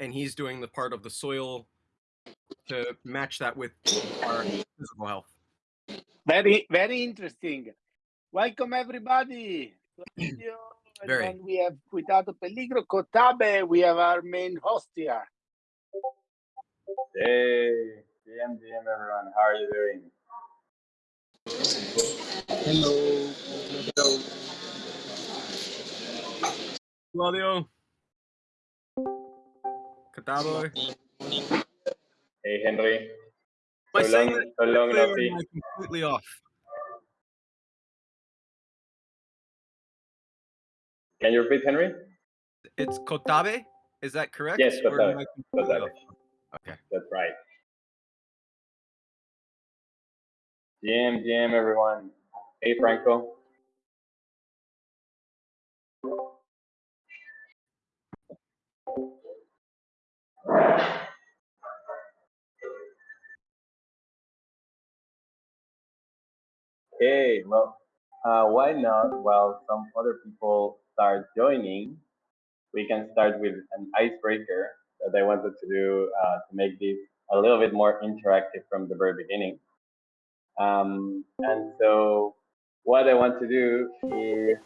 and he's doing the part of the soil to match that with our physical health. Very, very interesting. Welcome everybody. Very. And we have Cuidado Peligro Kotabe. We have our main host here. Hey, DM, DM, everyone. How are you doing? Hello. Hello. Claudio. Catabo. Eh. Hey, Henry. Am I So saying long, that so long no correctly see. or am completely off? Can you repeat, Henry? It's Kotabe? Is that correct? Yes, Kotabe. Kotabe. Okay. That's right. GM, GM, everyone. Hey, Franco. Okay, well, uh, why not? While some other people start joining, we can start with an icebreaker that I wanted to do uh, to make this a little bit more interactive from the very beginning. Um, and so, what I want to do is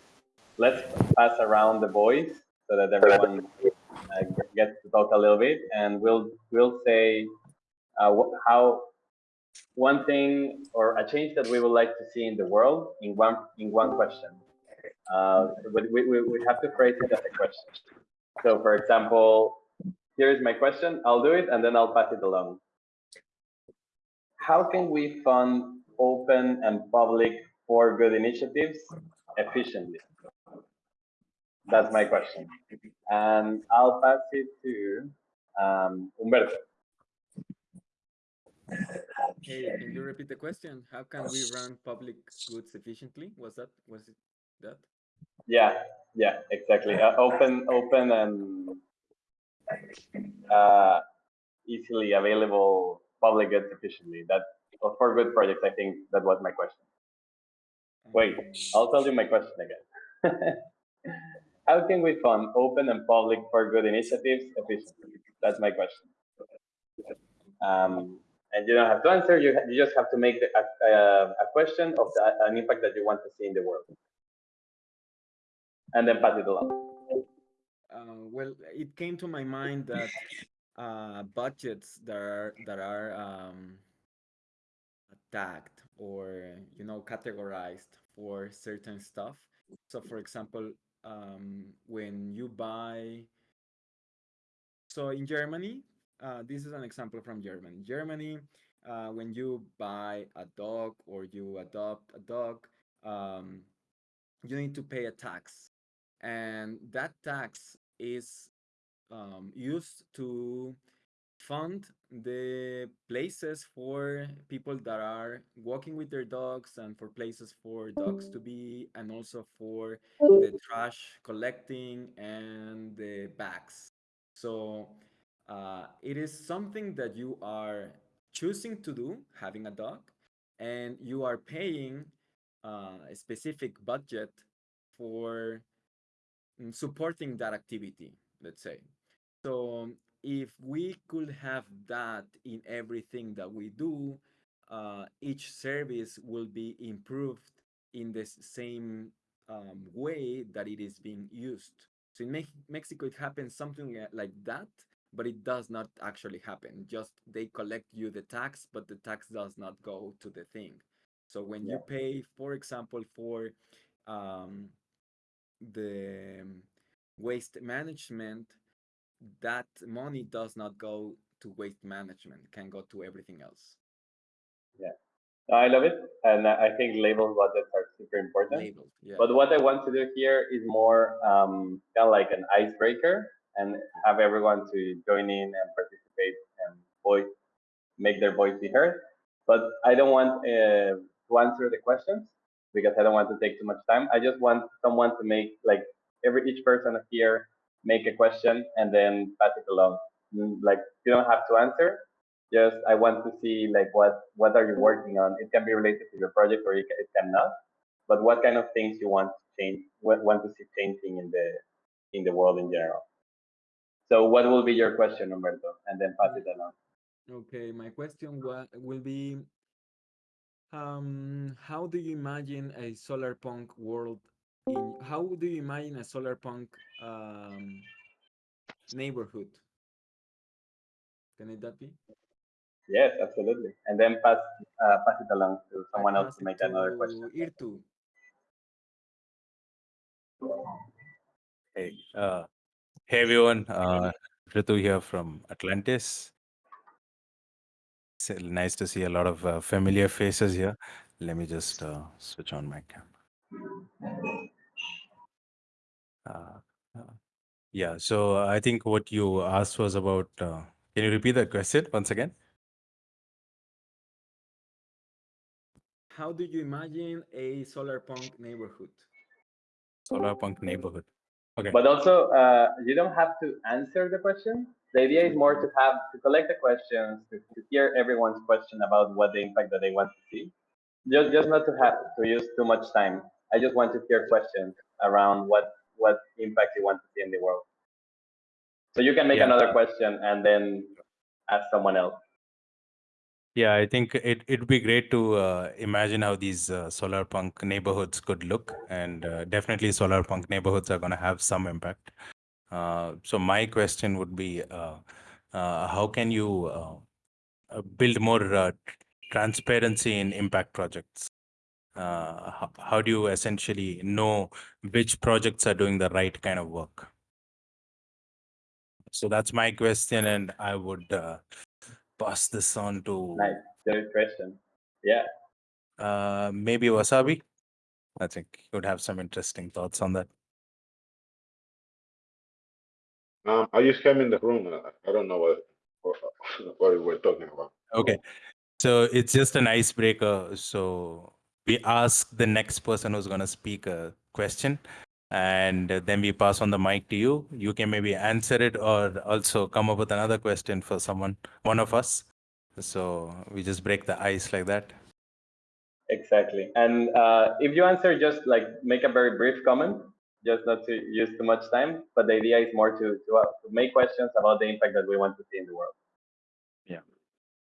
let's pass around the voice so that everyone uh, gets to talk a little bit, and we'll we'll say uh, how one thing or a change that we would like to see in the world in one in one question. Uh, but we, we, we have to phrase it as a question. So, for example, here is my question. I'll do it and then I'll pass it along. How can we fund open and public for good initiatives efficiently? That's my question. And I'll pass it to um, Humberto. Hey, can you repeat the question? How can we run public goods efficiently? Was that was it that? Yeah, yeah, exactly. Uh, open, open, and uh, easily available public goods efficiently. That for good projects, I think that was my question. Wait, I'll tell you my question again. How can we fund open and public for good initiatives efficiently? That's my question. Um, and you don't have to answer. You you just have to make the, a, question of the, an impact that you want to see in the world, and then pass it along. Uh, well, it came to my mind that uh, budgets that are that are um, or you know categorized for certain stuff. So, for example, um, when you buy, so in Germany, uh, this is an example from Germany. Germany, uh, when you buy a dog or you adopt a dog, um, you need to pay a tax, and that tax is um, used to fund the places for people that are walking with their dogs and for places for dogs to be and also for the trash collecting and the bags. So uh, it is something that you are choosing to do having a dog and you are paying uh, a specific budget for mm, supporting that activity let's say. So if we could have that in everything that we do, uh, each service will be improved in the same um, way that it is being used. So in Mex- Mexico, it happens something like that, but it does not actually happen. Just they collect you the tax, but the tax does not go to the thing. So when you pay, for example, for um, the um, waste management, that money does not go to waste management, can go to everything else. Yeah, I love it, and I think label budgets are super important. Labeled, yeah. But what I want to do here is more um, kind of like an icebreaker and have everyone to join in and participate and voice, make their voice be heard. But I don't want uh, to answer the questions because I don't want to take too much time. I just want someone to make like every each person here make a question and then pass it along. Mm, Like you don't have to answer. Just I want to see like what what are you working on. It can be related to your project or it, ca- it cannot but what kind of things you want to change, what want to see changing in the in the world in general. So what will be your question, Humberto? And then pass it along. Okay, my question will be um, how do you imagine a solar punk world in how do you imagine a solar punk um, neighborhood? Can it that be? Yes, absolutely. And then pass uh, pass it along to someone else pass to it make another question. Irtu. Hey, uh, hey everyone, uh, Ritu here from Atlantis. It's nice to see a lot of uh, familiar faces here. Let me just uh, switch on my camera. Uh, uh, yeah, so I think what you asked was about. Uh, can you repeat that question once again? How do you imagine a solar punk neighborhood? Solar punk neighborhood. Okay. But also, uh, you don't have to answer the question. The idea is more to have to collect the questions, to, to hear everyone's question about what the impact that they want to see. Just, just not to have to use too much time. I just want to hear questions around what what impact you want to see in the world. So you can make Yeah. another question and then ask someone else. Yeah, I think it it'd be great to uh, imagine how these uh, solar punk neighborhoods could look, and uh, definitely solar punk neighborhoods are going to have some impact. Uh, so my question would be, uh, uh, how can you build more uh, transparency in impact projects? Uh, how, how do you essentially know which projects are doing the right kind of work? So that's my question, and I would uh, pass this on to Nice, good question. Yeah. uh, maybe Wasabi. I think you would have some interesting thoughts on that. Um, I just came in the room. I- I don't know what, what, what we're talking about. Okay. So it's just an icebreaker. So we ask the next person who's going to speak a question and then we pass on the mic to you. You can maybe answer it or also come up with another question for someone, one of us. So we just break the ice like that. Exactly. And uh, if you answer, just like make a very brief comment, just not to use too much time. But the idea is more to to, uh, to make questions about the impact that we want to see in the world.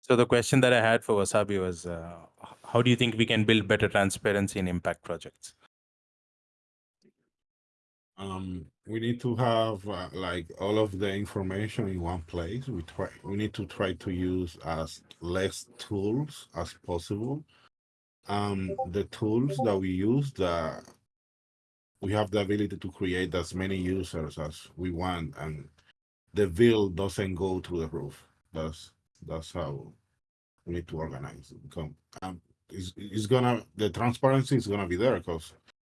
So the question that I had for Wasabi was, uh, how do you think we can build better transparency in impact projects? Um, we need to have uh, like all of the information in one place. We try. We need to try to use as less tools as possible. Um, the tools that we use, the we have the ability to create as many users as we want, and the bill doesn't go through the roof. That's that's how we need to organize. it. Come, um, it's, it's gonna the transparency is gonna be there because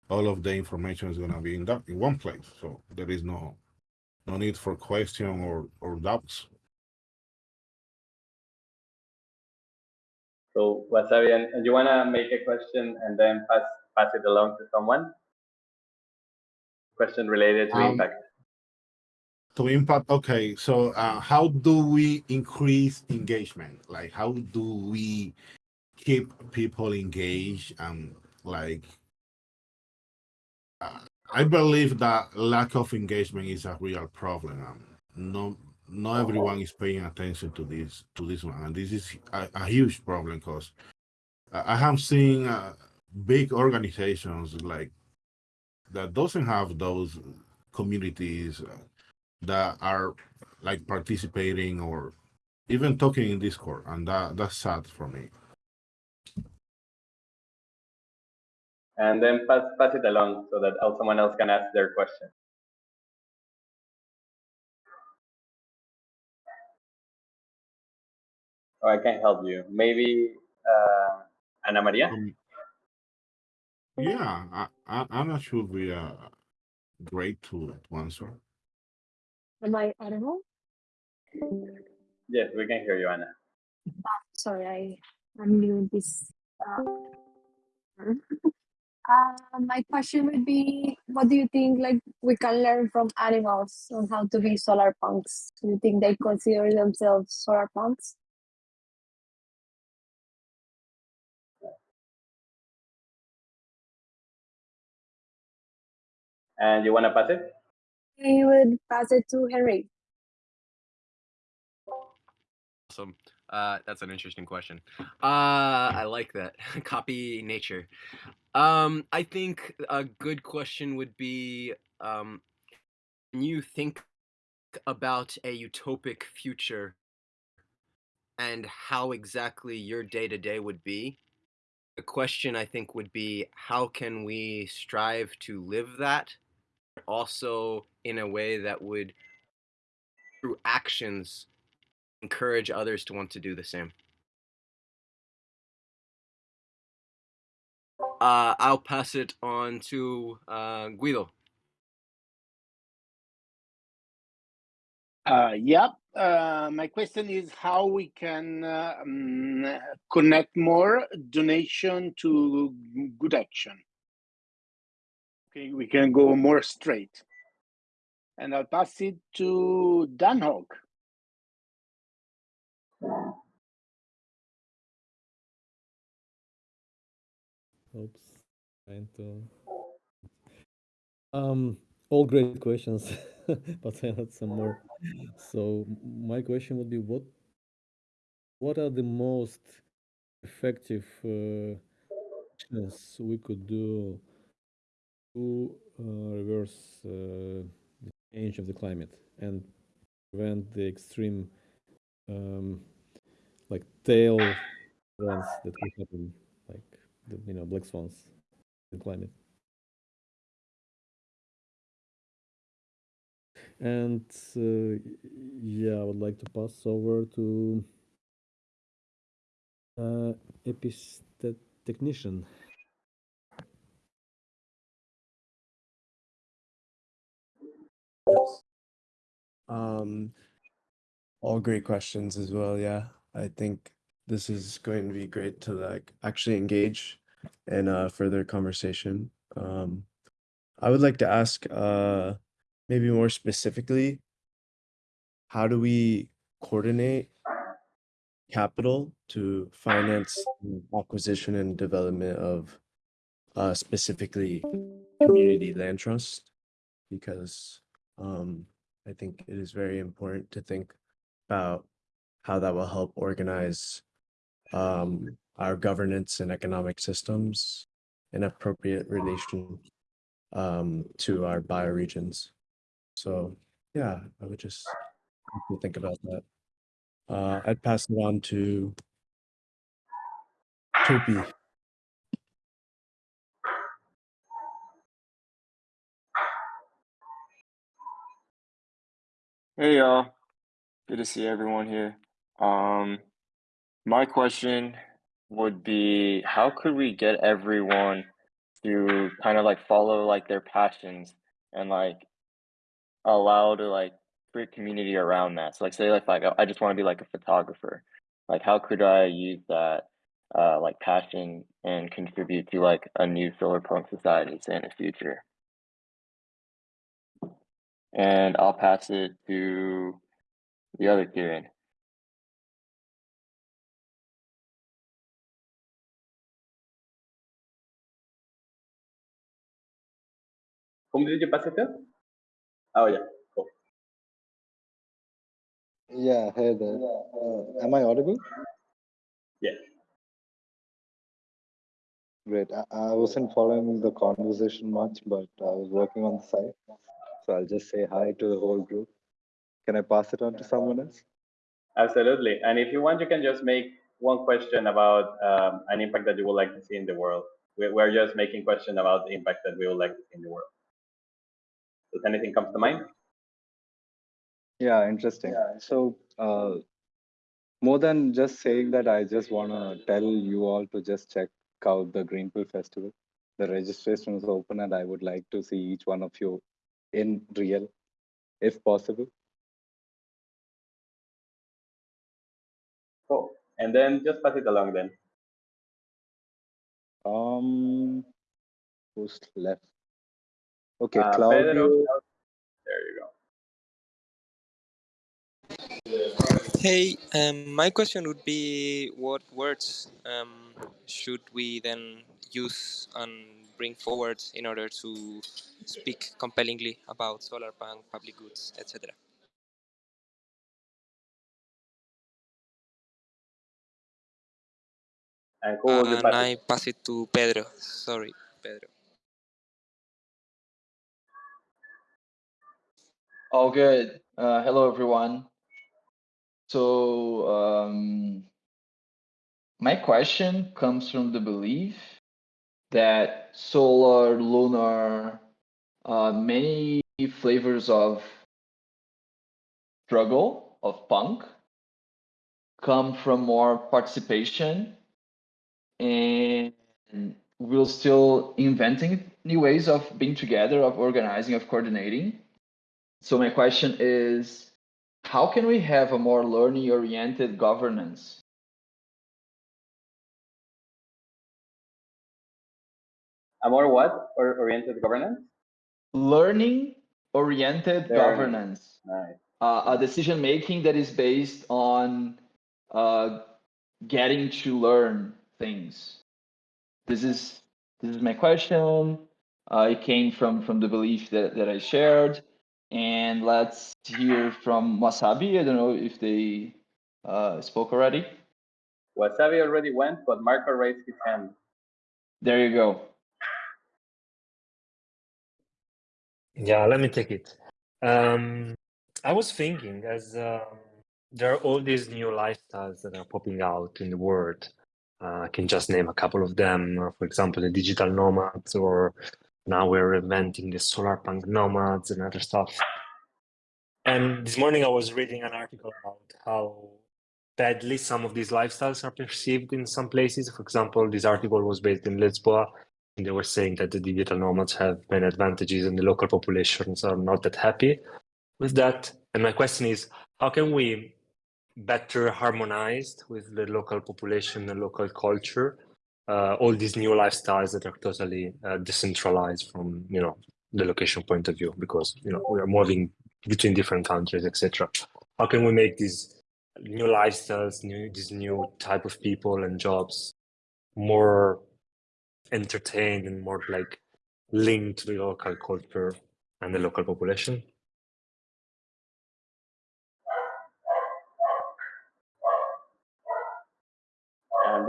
all of the information is gonna be in that in one place. So there is no no need for question or or doubts. So Wasabi, and, and you wanna make a question and then pass pass it along to someone? Question related to Um, impact. To impact, okay. So uh, how do we increase engagement? Like how do we keep people engaged and like uh, I believe that lack of engagement is a real problem. Um, no, not everyone is paying attention to this to this one, and this is a, a huge problem because I I have seen uh, big organizations like that doesn't have those communities uh, that are like participating or even talking in Discord, and that that's sad for me. And then pass pass it along so that someone else can ask their question. Oh, I can help you. Maybe uh, Ana Maria. Um, yeah, I, I, Anna should be uh, great to, to answer. Am I audible? Yes, we can hear you, Anna. Sorry, I I'm new in this. Uh, uh, my question would be, what do you think like we can learn from animals on how to be solar punks? Do you think they consider themselves solar punks? And you want to pass it? I would pass it to Henry. Awesome. Uh, that's an interesting question. Uh, I like that. Copy nature. Um, I think a good question would be um, when you think about a utopic future and how exactly your day to day would be, the question I think would be how can we strive to live that also in a way that would, through actions, encourage others to want to do the same. Uh, I'll pass it on to uh, Guido. Uh, yep. Uh, my question is how we can um, connect more donation to good action. Okay, we can go more straight. And I'll pass it to Dan Hogg. Oops, trying to. Um, all great questions, but I had some more. So my question would be, what what are the most effective uh, actions we could do to uh, reverse uh, the change of the climate and prevent the extreme, um, like tail events that could happen, like the you know black swans in climate. And uh, yeah, I would like to pass over to uh, epistet technician. Um, all great questions as well. Yeah, I think this is going to be great to like actually engage in a further conversation. Um, I would like to ask, uh, maybe more specifically, how do we coordinate capital to finance acquisition and development of uh, specifically community land trust? Because um, I think it is very important to think about how that will help organize um, our governance and economic systems in appropriate relation um, to our bioregions. So yeah, I would just think about that. Uh, I'd pass it on to Topi. Hey y'all, good to see everyone here. Um, my question would be, how could we get everyone to kind of like follow like their passions and like allow to like create community around that? So like say like like I just want to be like a photographer. Like how could I use that uh like passion and contribute to like a new solar punk society say in the future? And I'll pass it to the other Kieran. Whom did you pass it to? Oh yeah, cool. Yeah, hey there. Uh, am I audible? Yeah. Great. I, I wasn't following the conversation much, but I was working on the side. So I'll just say hi to the whole group. Can I pass it on to someone else? Absolutely. And if you want, you can just make one question about um, an impact that you would like to see in the world. We- We're just making question about the impact that we would like to see in the world. Does anything come to mind? Yeah, interesting. So, uh, more than just saying that, I just want to tell you all to just check out the Greenpill Festival. The registration is open, and I would like to see each one of you in real, if possible. Cool. And then just pass it along then. Um, who's left? Okay, Uh, Claudio. Pedro, there you go. Hey, um, my question would be what words um, should we then use and bring forward in order to speak compellingly about solar punk, public goods, etc.? And who will you I pass it to Pedro. Sorry, Pedro. All good. Uh, hello, everyone. So, um, my question comes from the belief that solar, lunar, uh, many flavors of struggle, of punk, come from more participation and we're still inventing new ways of being together, of organizing, of coordinating. So my question is, how can we have a more learning-oriented governance? A more what? Or oriented governance? Learning-oriented Learning. governance. Nice. Uh, a decision making that is based on uh, getting to learn things. This is this is my question. Uh, it came from from the belief that, that I shared. And let's hear from Wasabi. I don't know if they uh, spoke already. Wasabi already went, but Marco raised his hand. There you go. Yeah, let me take it. Um, I was thinking as um, there are all these new lifestyles that are popping out in the world. Uh, I can just name a couple of them. uh, For example, the digital nomads, or now we're inventing the solar punk nomads and other stuff. And this morning I was reading an article about how badly some of these lifestyles are perceived in some places. For example, this article was based in Lisboa, and they were saying that the digital nomads have many advantages and the local populations are not that happy with that. And my question is, how can we better harmonized with the local population and local culture uh, all these new lifestyles that are totally uh, decentralized from you know the location point of view because you know we are moving between different countries etc how can we make these new lifestyles new these new type of people and jobs more entertained and more like linked to the local culture and the local population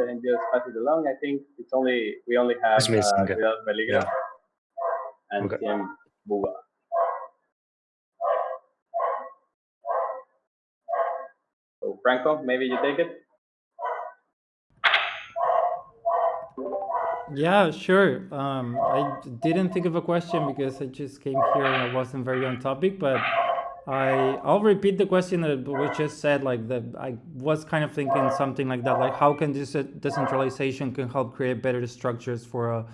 And then just pass it along. I think it's only we only have It's missing, uh, okay. Ciudad Peligra Yeah. and Okay. Cien Buga. So Franco, maybe you take it. Yeah, sure. Um, I didn't think of a question because I just came here and I wasn't very on topic, but I I'll repeat the question that we just said. Like that, I was kind of thinking something like that. Like, how can this uh, decentralization can help create better structures for a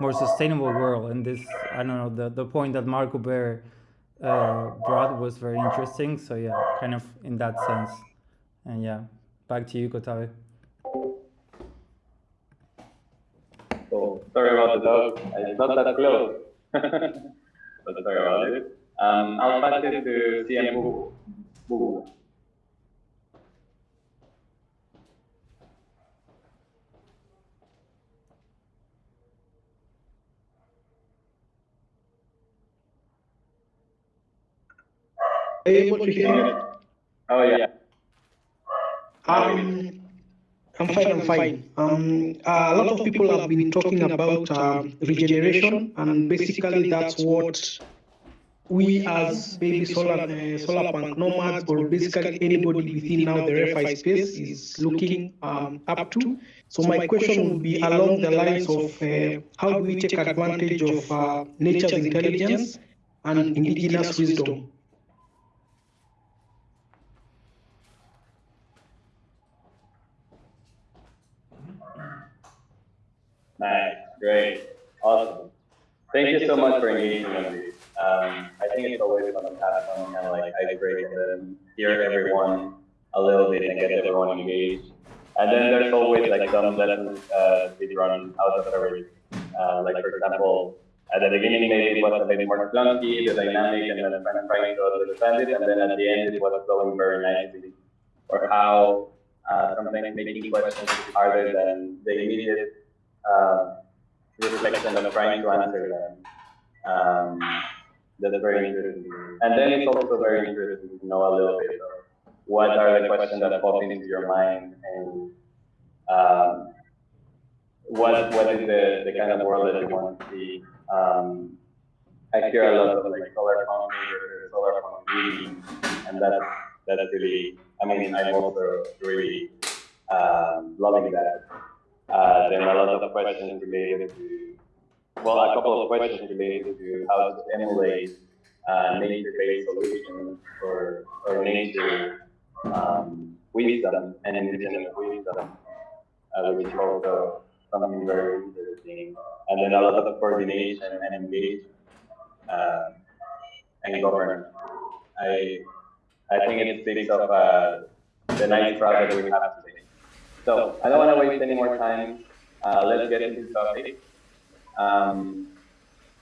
more sustainable world? And this, I don't know, the the point that Marco Bear uh, brought was very interesting. So yeah, kind of in that sense. And yeah, back to you, Kotabe. So sorry about the dog. It's not that close. but sorry about it. Um, I'll pass it to Cien Buga. Buga. able to hear me? Oh yeah. Um, I'm fine. I'm fine. Um, a lot of people have been talking about um, regeneration, and basically that's what we as baby solar uh, solar punk nomads, or basically anybody within now the ReFi space is looking um, up to. So my question would be along the lines of uh, how do we take advantage of uh, nature's intelligence and indigenous wisdom? Nice, great, awesome. Thank you so much for engaging on this. Um, I think it's always fun to have kind of like and then hear everyone a little bit and get everyone engaged. And then there's always like some lessons uh, be run out of everything. Uh, like for example, at the beginning maybe it was a bit more clunky, the dynamic, and then trying trying to understand it, and then at the end it was flowing very nicely. Or how uh, sometimes making questions is harder than the immediate uh, reflection of trying to answer them. Um, that's very interesting. And then it's also very interesting to know a little bit of what are the questions that pop into your mind and um, what what is the, the kind of world that you want to see. Um, I hear a lot of like solar or solar meetings, and that's that's really. I mean, I'm also really um, loving that. Uh, there are a lot of questions related to, well, a couple of questions related to how to emulate uh, nature-based solutions or or nature um, wisdom and indigenous wisdom, uh, which is also something very interesting. And then a lot of coordination and engagement uh, and governance. I I think it speaks of uh, the nice project we have today. So I don't want to waste any more time. Uh, let's get into the topic. Um,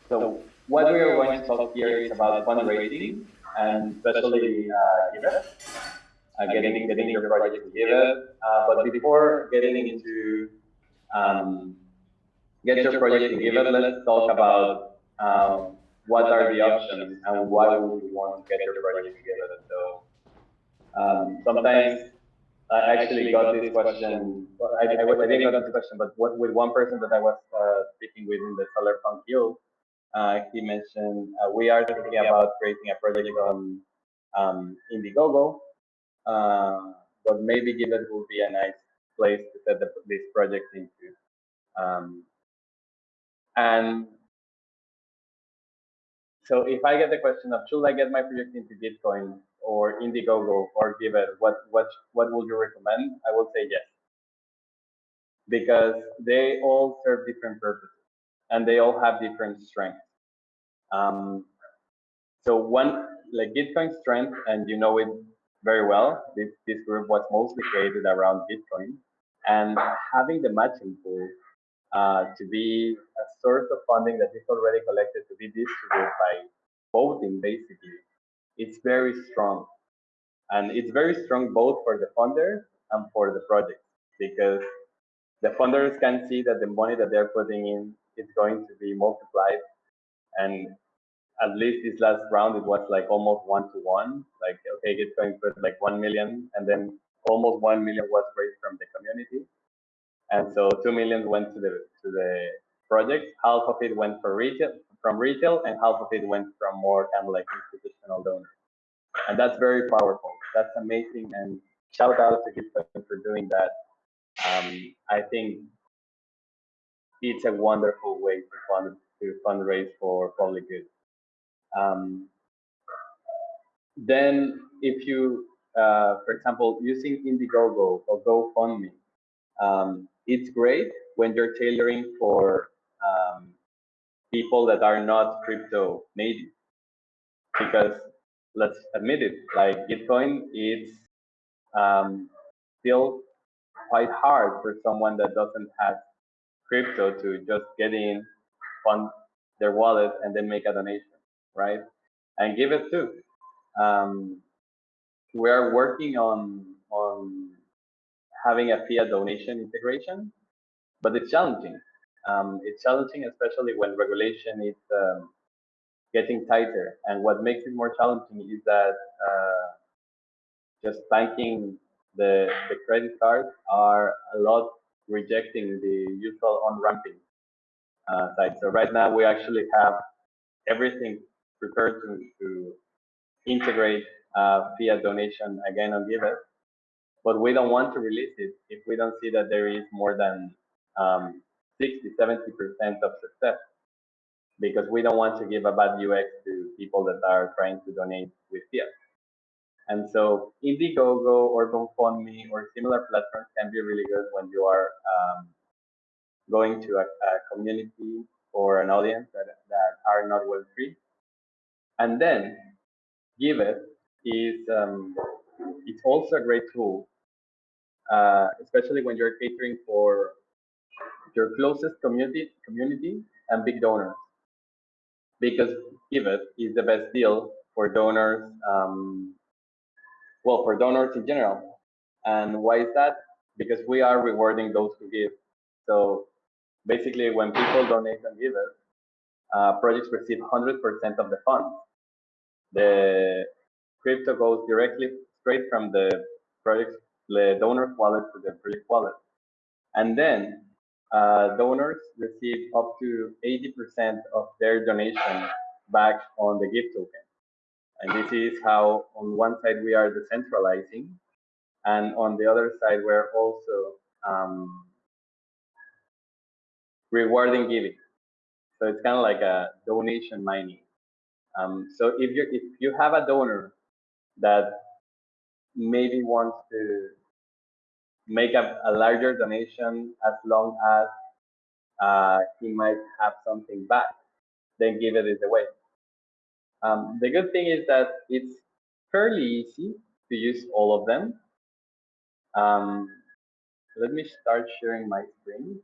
so what we are going to talk here is about fundraising and especially uh, Giveth, uh, getting getting your project to Giveth. Uh, but before getting into um, get your project to Giveth, let's talk about um, what are the options and why would you want to get your project together. So um, sometimes I actually got this question. I, I, I, didn't get this question, but what, with one person that I was uh, speaking with in the Solarpunk Guild, uh, he mentioned uh, we are thinking about creating a project on um, Indiegogo, uh, but maybe Giveth would be a nice place to set the, this project into. Um, and so if I get the question of should I get my project into Gitcoin or Indiegogo or Giveth, what what what would you recommend? I will say yes, because they all serve different purposes and they all have different strengths. Um, so one like Gitcoin strength, and you know it very well. This this group was mostly created around Gitcoin, and having the matching pool uh, to be a source of funding that is already collected to be distributed by voting, basically, it's very strong. And it's very strong both for the funder and for the project because the funders can see that the money that they're putting in is going to be multiplied. And at least this last round, it was like almost one to one. Like, okay, it's going put like 1 million, and then almost 1 million was raised from the community. And so 2 million went to the to the project. Half of it went for retail from retail, and half of it went from more kind of like institutional donors. And that's very powerful. That's amazing. And shout out to Gitcoin for doing that. Um, I think it's a wonderful way to fund to fundraise for public good. Um, then, if you, uh, for example, using Indiegogo or GoFundMe, um, it's great when you're tailoring for um, people that are not crypto native. Because let's admit it, like Bitcoin is um, still quite hard for someone that doesn't have crypto to just get in, fund their wallet, and then make a donation, right? And Giveth too. Um, we are working on on having a fiat donation integration, but it's challenging. Um, it's challenging, especially when regulation is um, getting tighter. And what makes it more challenging is that uh, just banking the, the credit cards are a lot rejecting the usual on-ramping uh, side. So right now we actually have everything prepared to, to integrate uh, fiat donation again on Giveth, but we don't want to release it if we don't see that there is more than um, 60, 70% of success because we don't want to give a bad UX to people that are trying to donate with fiat. And so Indiegogo or GoFundMe or similar platforms can be really good when you are um, going to a, a, community or an audience that, that are not well free. And then Giveth is um, it's also a great tool, uh, especially when you're catering for your closest community community and big donors. Because Giveth is the best deal for donors um, well for donors in general. And why is that? Because we are rewarding those who give. So basically when people donate and give us uh, projects receive 100% of the funds the crypto goes directly straight from the project the donor wallet to the project wallet. And then uh, donors receive up to 80% of their donation back on the GIV token. And this is how, on one side, we are decentralizing, and on the other side, we're also um, rewarding giving. So it's kind of like a donation mining. Um, so if you if you have a donor that maybe wants to make a, a larger donation as long as uh, he might have something back, then give it away. Um, the good thing is that it's fairly easy to use all of them. Um, let me start sharing my screen.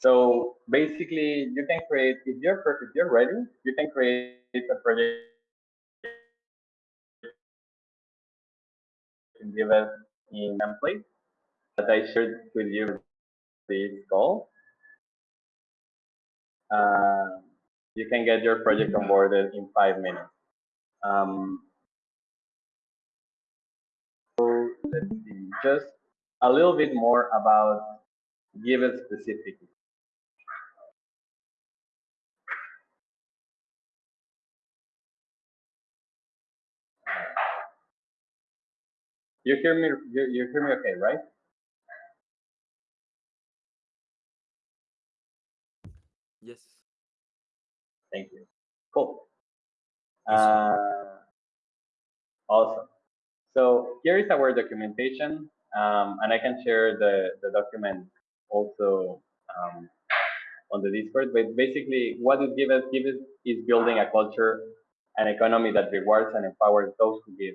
So basically, you can create if you're if you're ready, you can create a project give it in template that I shared with you this call. Uh, you can get your project onboarded in five minutes. Um, so let's see, just a little bit more about Giveth specifically. You hear me? You, you hear me okay, right? Yes. Thank you. Cool. Uh, awesome. So here is our documentation, um, and I can share the, the document also um, on the Discord. But basically, what it gives us, gives is building a culture and economy that rewards and empowers those who give.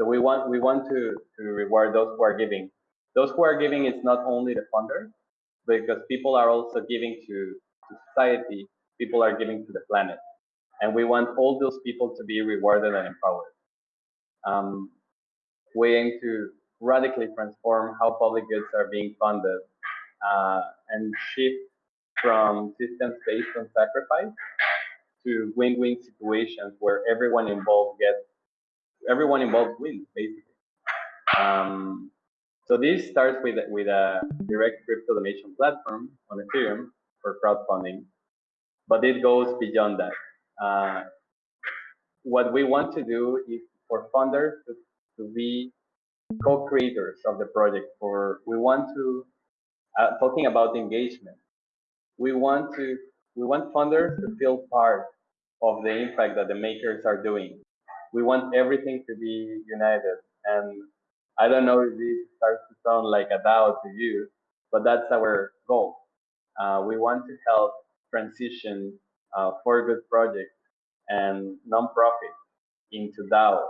So we want we want to to reward those who are giving. Those who are giving is not only the funders, because people are also giving to, to society. People are giving to the planet, and we want all those people to be rewarded and empowered. Um, we aim to radically transform how public goods are being funded uh, and shift from systems based on sacrifice to win-win situations where everyone involved gets everyone involved wins basically. Um, so this starts with with a direct crypto donation platform on Ethereum for crowdfunding, but it goes beyond that. Uh, what we want to do is for funders to, to be co-creators of the project. For we want to uh, talking about engagement, we want to we want funders to feel part of the impact that the makers are doing. We want everything to be united. And I don't know if this starts to sound like a DAO to you, but that's our goal. Uh, we want to help transition uh, for good projects and nonprofits into DAOs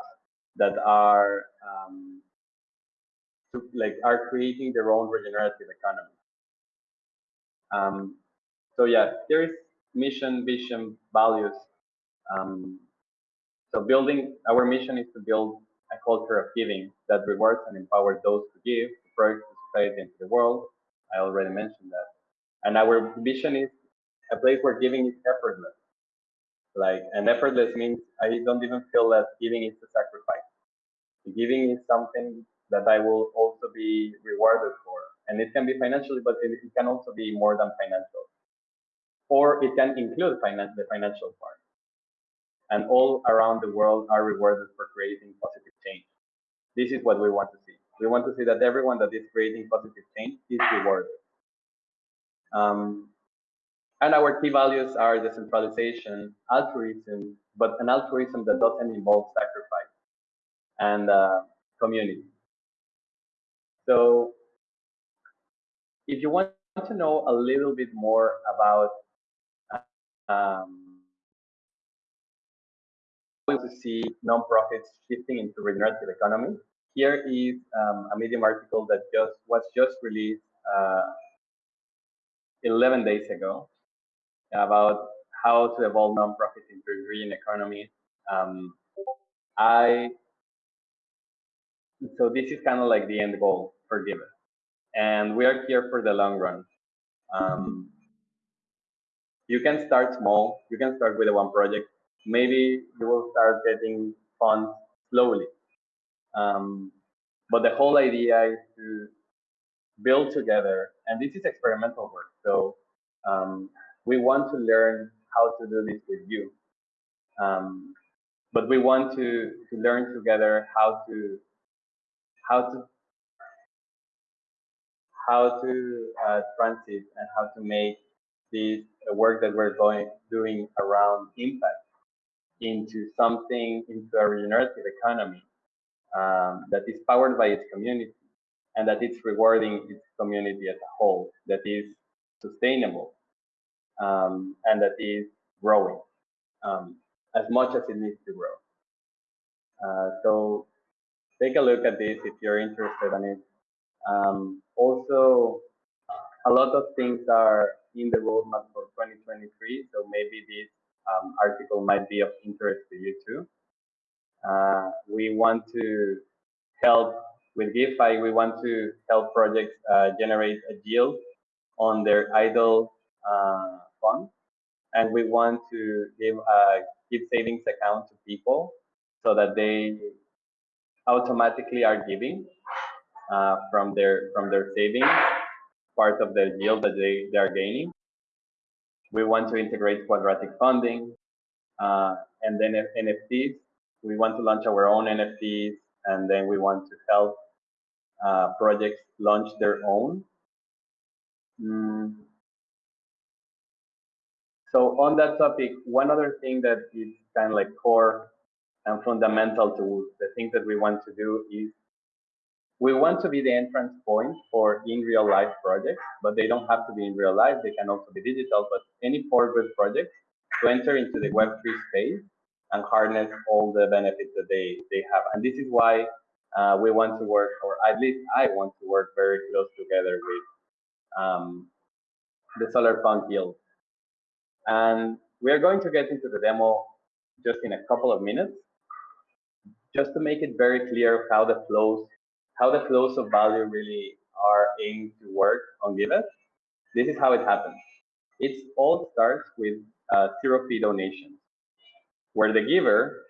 that are um, to, like are creating their own regenerative economy. Um, so yeah, there is mission, vision, values. Um, so building our mission is to build a culture of giving that rewards and empowers those who give to project to society and to the world. I already mentioned that. And our vision is a place where giving is effortless. Like, and effortless means I don't even feel that giving is a sacrifice. Giving is something that I will also be rewarded for. And it can be financially, but it, it can also be more than financial. Or it can include the financial part. And all around the world are rewarded for creating positive change. This is what we want to see. We want to see that everyone that is creating positive change is rewarded. Um, and our key values are decentralization, altruism, but an altruism that doesn't involve sacrifice, and uh, community. So if you want to know a little bit more about um, to see nonprofits shifting into regenerative economy, here is um, a Medium article that just was just released uh, 11 days ago about how to evolve nonprofits into green economy. Um, I so this is kind of like the end goal for Giveth and we are here for the long run. Um, you can start small. You can start with a one project. Maybe you will start getting funds slowly. Um, but the whole idea is to build together, and this is experimental work. So um, we want to learn how to do this with you. Um, but we want to, to learn together how to how to how to uh, transit and how to make this work that we're going doing around impact into something into a regenerative economy um, that is powered by its community and that it's rewarding its community as a whole, that is sustainable um, and that is growing um, as much as it needs to grow. Uh, so take a look at this if you're interested in it. Um, also, a lot of things are in the roadmap for 2023, so maybe this um, article might be of interest to you too. Uh, we want to help with GIVfi, we want to help projects uh, generate a yield on their idle uh, funds. And we want to give a give savings account to people so that they automatically are giving uh, from their from their savings part of the yield that they, they are gaining. We want to integrate quadratic funding uh, and then NFTs. We want to launch our own NFTs and then we want to help uh, projects launch their own. Mm. So on that topic, one other thing that is kind of like core and fundamental to the things that we want to do is we want to be the entrance point for in real life projects, but they don't have to be in real life. They can also be digital, but any forward projects to enter into the Web3 space and harness all the benefits that they, they have. And this is why uh, we want to work, or at least I want to work very close together with um, the Solarpunk Guild. And we are going to get into the demo just in a couple of minutes, just to make it very clear how the flows, how the flows of value really are aimed to work on Giveth. This is how it happens. It all starts with uh, zero fee donations, where the giver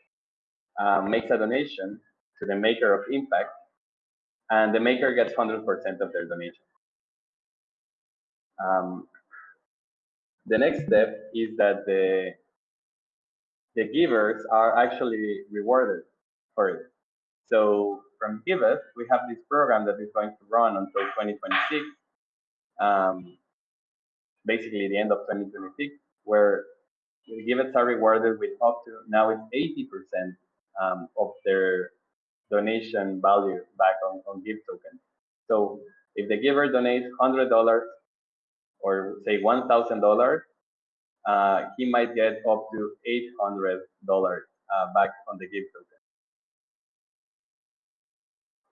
uh, makes a donation to the maker of impact, and the maker gets 100% of their donation. Um, the next step is that the the givers are actually rewarded for it. So from Giveth, we have this program that is going to run until 2026, um, basically the end of 2026, where Giveths are rewarded with up to now it's 80% um, of their donation value back on, on GIV token. So if the giver donates $100 or say $1,000, uh, he might get up to $800 uh, back on the GIV token.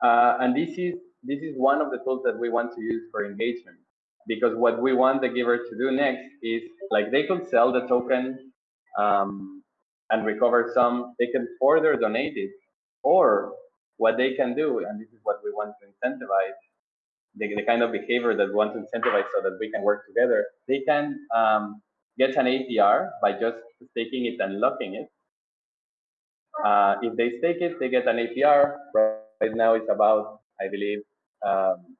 Uh, and this is this is one of the tools that we want to use for engagement because what we want the giver to do next is like they could sell the token um, and recover some they can further donate it or what they can do, and this is what we want to incentivize, the, the kind of behavior that we want to incentivize so that we can work together, they can um, get an APR by just staking it and locking it. Uh, if they stake it, they get an APR. Right now it's about, I believe, um,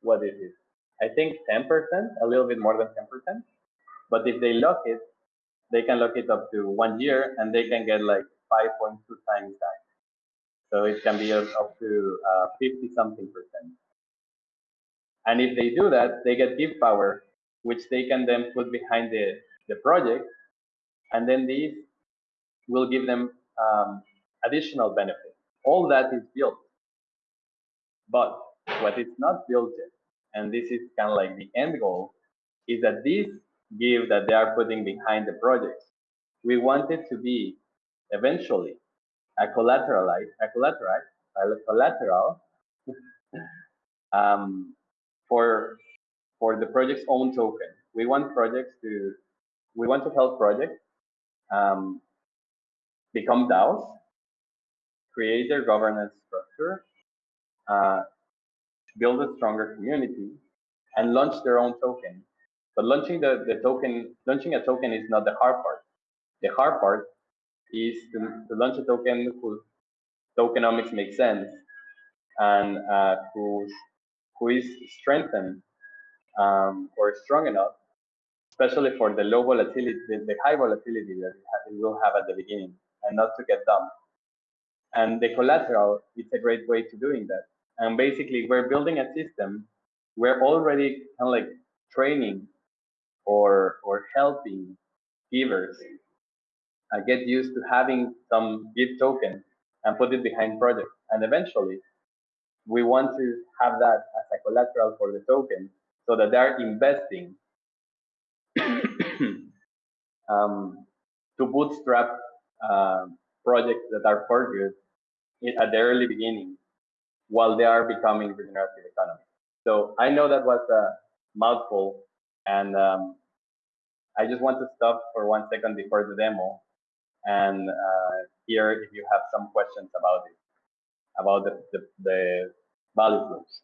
what is it? I think 10%, a little bit more than 10%. But if they lock it, they can lock it up to one year and they can get like 5.2 times that. So it can be up to uh, 50 something percent. And if they do that, they get GIVpower, which they can then put behind the, the project. And then these will give them um, additional benefits. All that is built. But what is not built yet, and this is kind of like the end goal, is that this GIV that they are putting behind the projects, we want it to be eventually a collateralized, a collateral, a collateral um, for for the project's own token. We want projects to we want to help projects um, become DAOs, create their governance structure, uh, build a stronger community, and launch their own token. But launching the, the token, launching a token is not the hard part. The hard part is to, to launch a token whose tokenomics makes sense and uh, whose, who is strengthened um, or strong enough, especially for the low volatility, the, the high volatility that it will have at the beginning, and not to get dumped. And the collateral, is a great way to doing that. And basically, we're building a system. We're already kind of like training or or helping givers uh, get used to having some GIV token and put it behind projects. And eventually, we want to have that as a collateral for the token so that they're investing um, to bootstrap uh, projects that are for good at the early beginning while they are becoming regenerative economy. So I know that was a mouthful and um, I just want to stop for one second before the demo and uh, hear if you have some questions about it, about the, the, the value flows.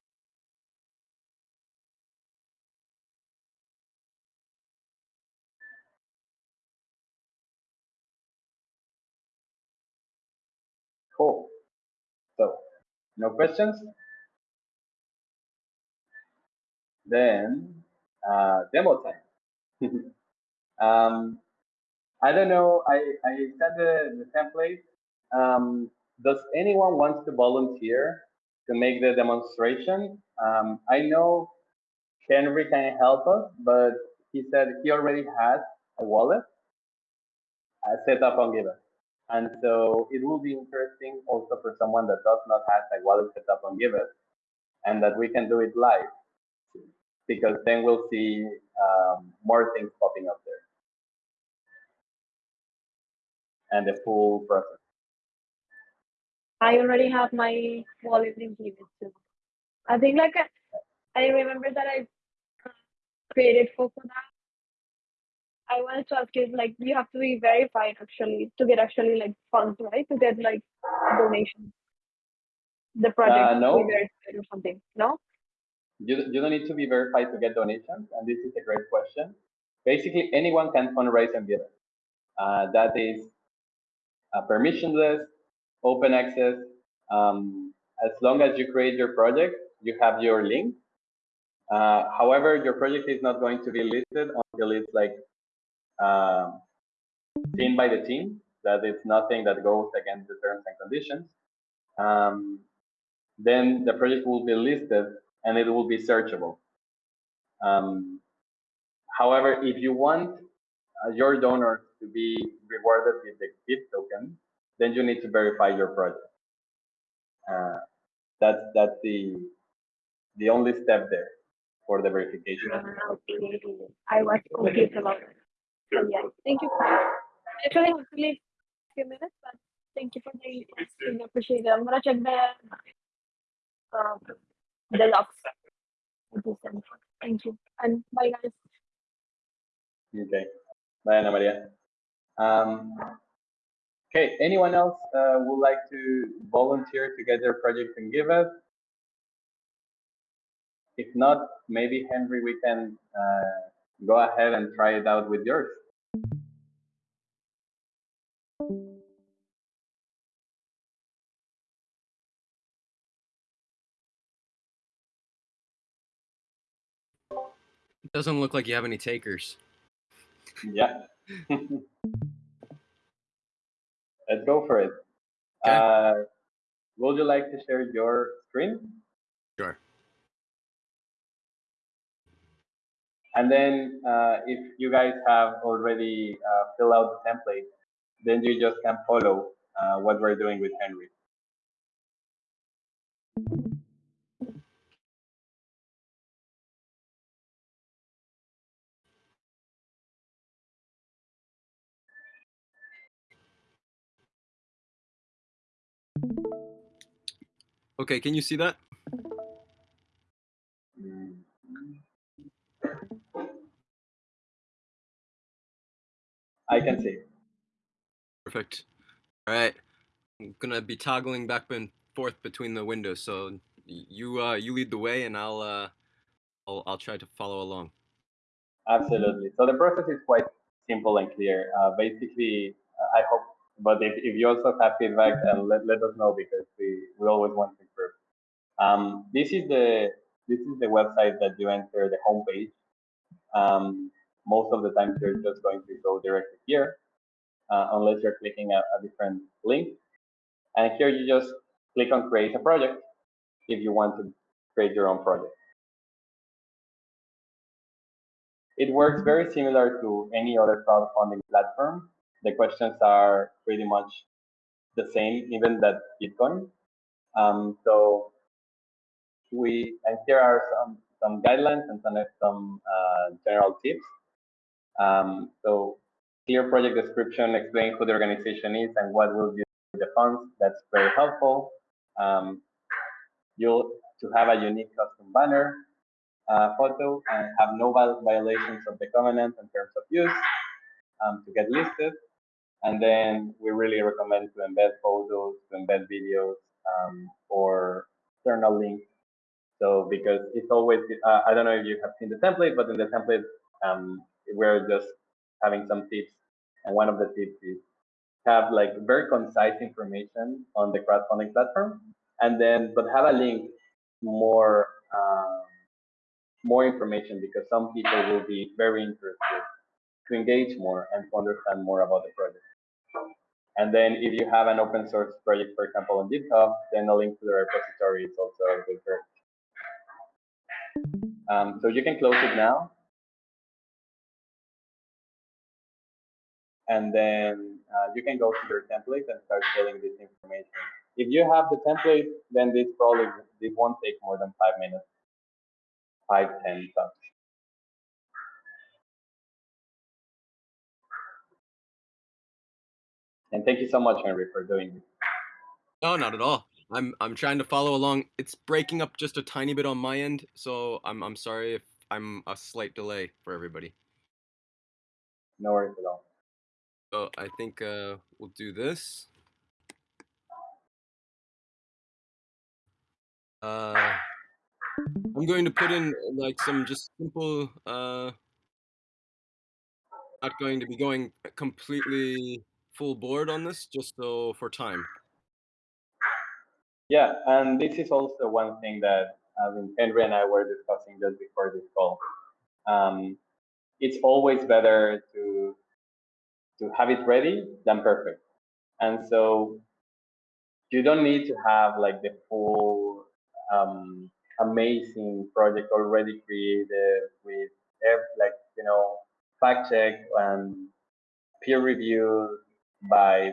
Cool. No questions? Then, uh, demo time. um, I don't know, I, I sent the, the template. Um, does anyone wants to volunteer to make the demonstration? Um, I know Henry can help us, but he said he already has a wallet I set up on Giveth. And so it will be interesting also for someone that does not have a wallet set up on Giveth and that we can do it live because then we'll see um, more things popping up there and the full process. I already have my wallet in Giveth too. I think like I remember that I created that I wanted to ask you, like, you have to be verified actually to get actually like funds, right? To get like donations. The project Uh, no. be verified or something. No? You, you don't need to be verified to get donations, and this is a great question. Basically, anyone can fundraise and Giveth. Uh, that is uh, permissionless, open access. Um, as long as you create your project, you have your link. Uh, however, your project is not going to be listed until it's like um, seen by the team, that it's nothing that goes against the terms and conditions. Um, then the project will be listed and it will be searchable. Um, however, if you want uh, your donors to be rewarded with the GIV token, then you need to verify your project. Uh, that's that's the the only step there for the verification. I was confused about it. Yeah. Thank you. Actually, I have to leave a few minutes, but thank you for the info. Really appreciate it. I'm gonna check the uh, the logs. that. Thank you. And bye guys. Okay. Bye, Ana Maria. Um, okay, anyone else uh, would like to volunteer to get their project and Giveth? If not, maybe Henry, we can uh, go ahead and try it out with yours. It doesn't look like you have any takers. Yeah. Let's go for it. Uh, would you like to share your screen? Sure. And then uh, if you guys have already uh, filled out the template, then you just can follow uh, what we're doing with Henry. Okay, can you see that? I can see. Perfect. All right. I'm gonna be toggling back and forth between the windows, so you uh, you lead the way, and I'll uh, I'll I'll try to follow along. Absolutely. So the process is quite simple and clear. Uh, basically, uh, I hope but if, if you also have feedback, then let, let us know because we, we always want to improve. Um, this is the this is the website that you enter the homepage. Um, most of the time, you're just going to go directly here, uh, unless you're clicking a, a different link. And here you just click on create a project if you want to create your own project. It works very similar to any other crowdfunding platform. The questions are pretty much the same, even that Gitcoin. Um, so we and here are some some guidelines and some some uh, general tips. Um, so clear project description, explain who the organization is and what will be the funds. That's very helpful. Um, you'll to have a unique custom banner uh, photo and have no violations of the covenant in terms of use um, to get listed. And then we really recommend to embed photos, to embed videos, um, or external links. So because it's always, uh, I don't know if you have seen the template, but in the template, um, we're just having some tips. And one of the tips is have like very concise information on the crowdfunding platform, and then but have a link more um, more information because some people will be very interested to engage more and to understand more about the project. And then if you have an open source project, for example, on GitHub, then a link to the repository is also a good Um, so you can close it now. And then uh, you can go to your template and start filling this information. If you have the template, then this probably this won't take more than five minutes, five ten tops. And thank you so much, Henry, for doing this. No, not at all. I'm I'm trying to follow along. It's breaking up just a tiny bit on my end, so I'm I'm sorry if I'm a slight delay for everybody. No worries at all. So I think uh, we'll do this. Uh, I'm going to put in like some just simple. Uh, not going to be going completely full board on this, just so for time. Yeah, and this is also one thing that I mean, Henry and I were discussing just before this call. Um, it's always better to to have it ready than perfect, and so you don't need to have like the full um, amazing project already created with like you know fact check and peer reviewed by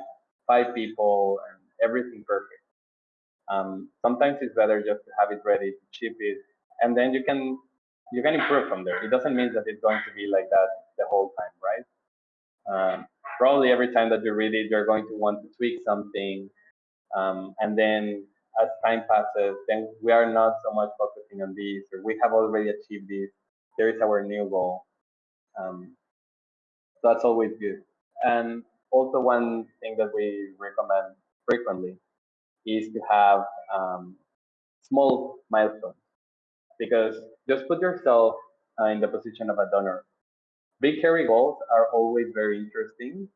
five people and everything perfect. Um, sometimes it's better just to have it ready to ship it, and then you can you can improve from there. It doesn't mean that it's going to be like that the whole time, right? Um, probably every time that you read it, you're going to want to tweak something, um, and then as time passes, then we are not so much focusing on this, or we have already achieved this. There is our new goal. Um, that's always good. And also one thing that we recommend frequently is to have um, small milestones because just put yourself uh, in the position of a donor. Big hairy goals are always very interesting.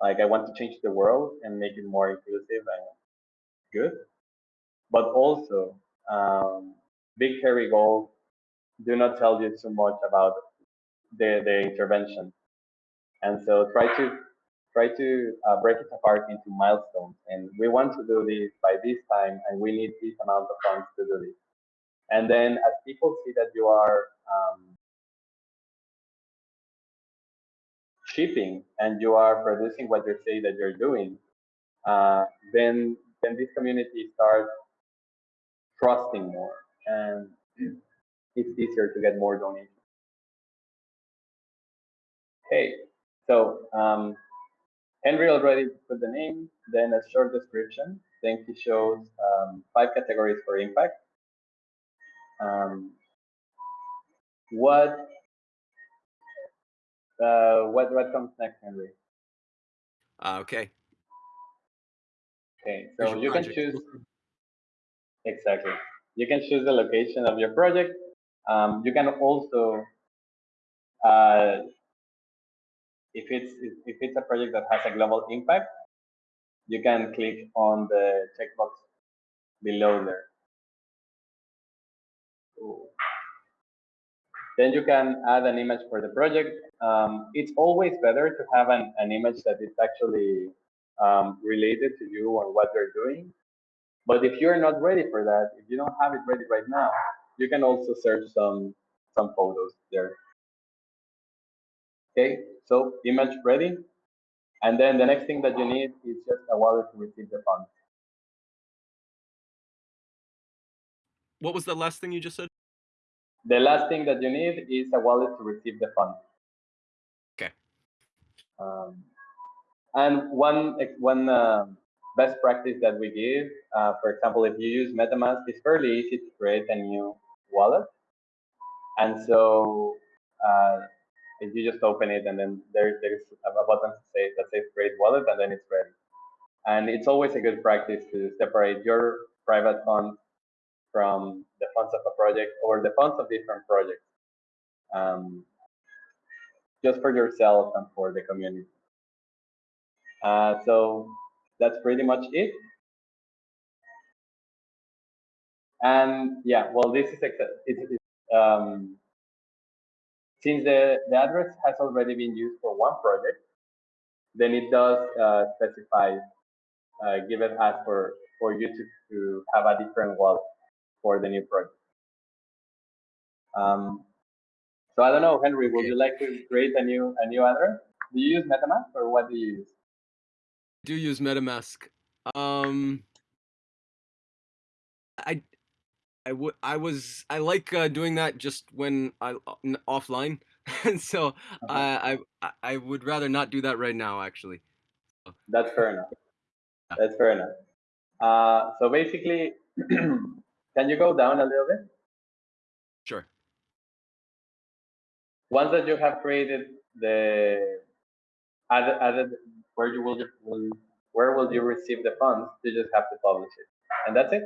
Like I want to change the world and make it more inclusive and good. But also, um, big hairy goals do not tell you too much about the, the intervention. And so try to try to uh, break it apart into milestones. And we want to do this by this time, and we need this amount of funds to do this. And then as people see that you are um, shipping and you are producing what you say that you're doing, uh, then then this community starts trusting more, and it's easier to get more donations. Okay, so um, Henry already put the name, then a short description. Then he shows um, five categories for impact. Um, what uh, what what comes next, Henry? Uh, okay. Okay, so you can choose exactly. You can choose the location of your project. Um, you can also uh, if it's if it's a project that has a global impact, you can click on the checkbox below there. Then you can add an image for the project. Um, it's always better to have an, an image that is actually um, related to you and what you're doing. But if you're not ready for that, if you don't have it ready right now, you can also search some some photos there. Okay, so image ready. And then the next thing that you need is just a wallet to receive the funds. What was the last thing you just said? The last thing that you need is a wallet to receive the funds. Okay. Um, and one one uh, best practice that we give, uh, for example, if you use MetaMask, it's fairly easy to create a new wallet. And so uh, if you just open it and then there, there's a button to say that says create wallet and then it's ready. And it's always a good practice to separate your private funds from the funds of a project or the funds of different projects. Um, just for yourself and for the community. Uh, so that's pretty much it. And yeah, well, this is it's, um, since the, the address has already been used for one project, then it does uh, specify, uh, Giveth as for, for you to, to have a different wallet for the new project. Um, so I don't know, Henry, would you like to create a new a new address? Do you use MetaMask or what do you use? I do use MetaMask. Um, I, I would, I was, I like uh, doing that just when I n- offline, and so I, I, I would rather not do that right now. Actually, That's fair enough. That's fair enough. Uh, so basically, can you go down a little bit? sure. Once that you have created the added, added where you will, will where will you receive the funds, you just have to publish it. And that's it.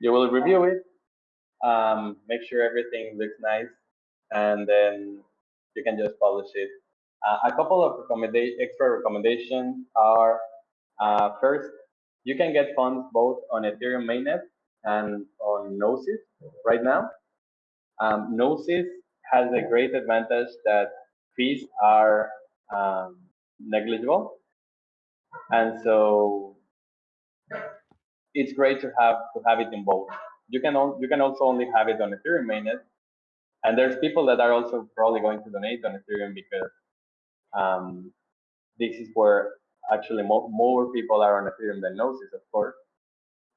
You will review it, um, make sure everything looks nice, and then you can just publish it. Uh, a couple of recommenda extra recommendations are uh, first, you can get funds both on Ethereum mainnet and on Gnosis right now. Um, Gnosis has a great advantage that fees are um, negligible. And so it's great to have to have it in both. You can you can also only have it on Ethereum mainnet, and there's people that are also probably going to donate on Ethereum because um, this is where actually more, more people are on Ethereum than Gnosis, of course.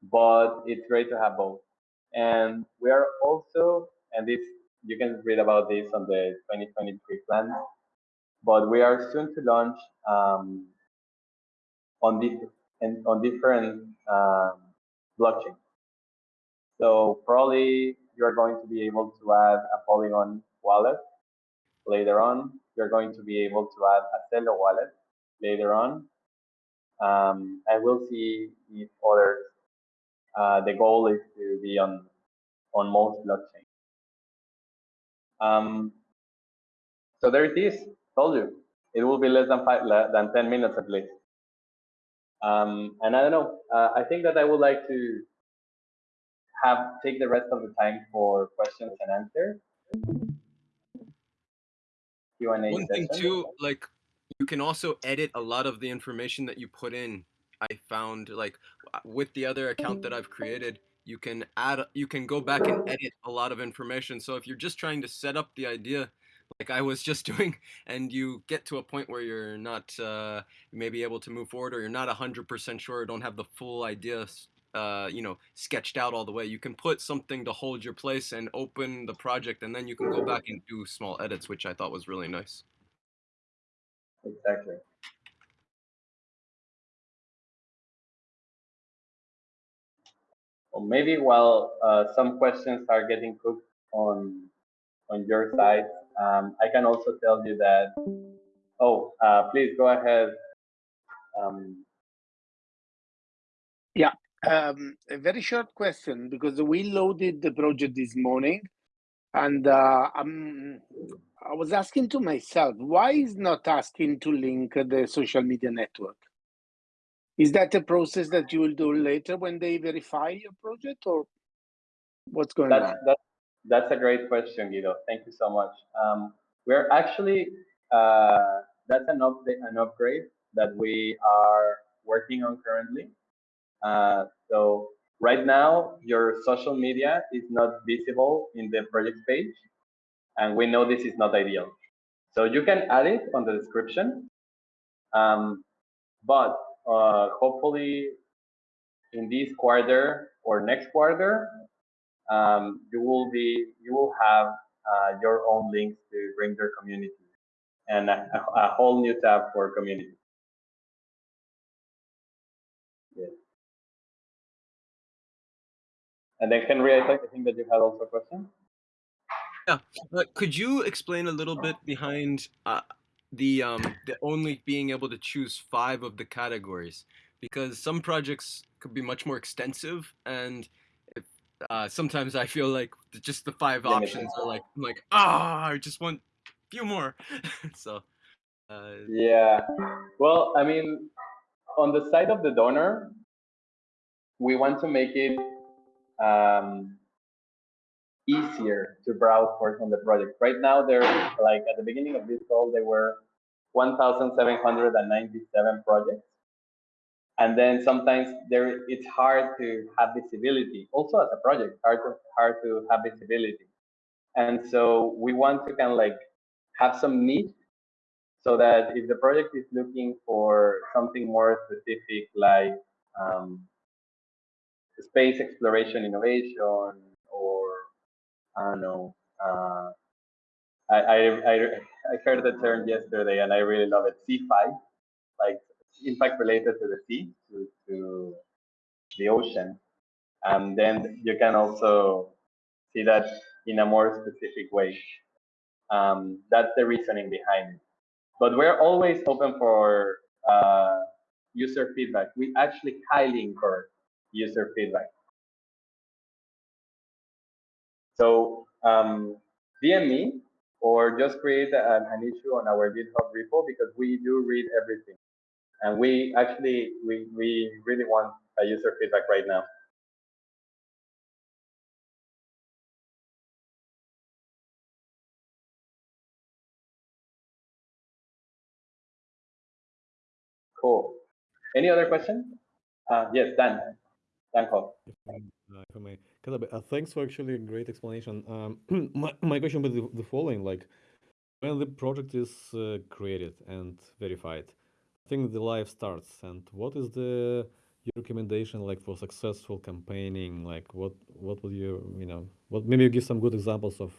But it's great to have both. And we are also, and this you can read about this on the 2023 plan, but we are soon to launch um, on, di on different um, blockchains. So probably you're going to be able to add a Polygon wallet later on. You're going to be able to add a Celo wallet later on. Um, and we'll see if others, uh, the goal is to be on, on most blockchains. Um, so there it is, told you. It will be less than five, than 10 minutes at least. Um, and I don't know, uh, I think that I would like to have take the rest of the time for questions and answers. Q&A One thing too, like you can also edit a lot of the information that you put in. I found like with the other account that I've created, you can add, you can go back and edit a lot of information. So if you're just trying to set up the idea, like I was just doing, and you get to a point where you're not uh, maybe able to move forward, or you're not hundred percent sure, or don't have the full idea, uh, you know, sketched out all the way, you can put something to hold your place and open the project, and then you can go back and do small edits, which I thought was really nice. Exactly. Or maybe while uh, some questions are getting cooked on on your side, um, I can also tell you that. Oh, uh, please go ahead. Um, Yeah, um, a very short question because we loaded the project this morning, and uh, I'm, I was asking to myself, why is not asking to link the social media network? Is that a process that you will do later when they verify your project, or what's going That's on? that, that's a great question, Guido. Thank you so much. Um, we're actually uh, that's an update, an upgrade that we are working on currently. Uh, so right now, your social media is not visible in the project page, and we know this is not ideal. So you can add it on the description, um, but uh, hopefully in this quarter or next quarter, um, you will be you will have uh, your own links to Grindr community and a, a, whole new tab for community. Yes. And then Henry, I think, I think that you had also a question. Yeah, could you explain a little bit behind uh, the um, the only being able to choose five of the categories? Because some projects could be much more extensive, and if, uh, sometimes I feel like just the five options are like I'm like ah, I just want a few more. so uh, Yeah. Well, I mean, on the side of the donor, we want to make it um, easier to browse for on the project. Right now, they're like at the beginning of this call, there were 1,797 projects. And then sometimes there it's hard to have visibility. Also as a project, hard to hard to have visibility. And so we want to kind of like have some niche so that if the project is looking for something more specific like um, space exploration innovation I don't know. Uh, I, I, I, I heard the term yesterday and I really love it. C5, like impact related to the sea, to, to the ocean. And then you can also see that in a more specific way. Um, that's the reasoning behind it. But we're always open for uh, user feedback. We actually highly encourage user feedback. So um, DM me or just create an, an issue on our GitHub repo because we do read everything. And we actually, we, we really want a user feedback right now. Cool. Any other question? Uh, yes, Dan. Dan Hall. Uh, if I may, uh, thanks for actually a great explanation. Um, my, my question would be the, the following: like, when the project is uh, created and verified, I think the life starts. And what is the your recommendation like for successful campaigning? Like, what what would you you know what maybe you give some good examples of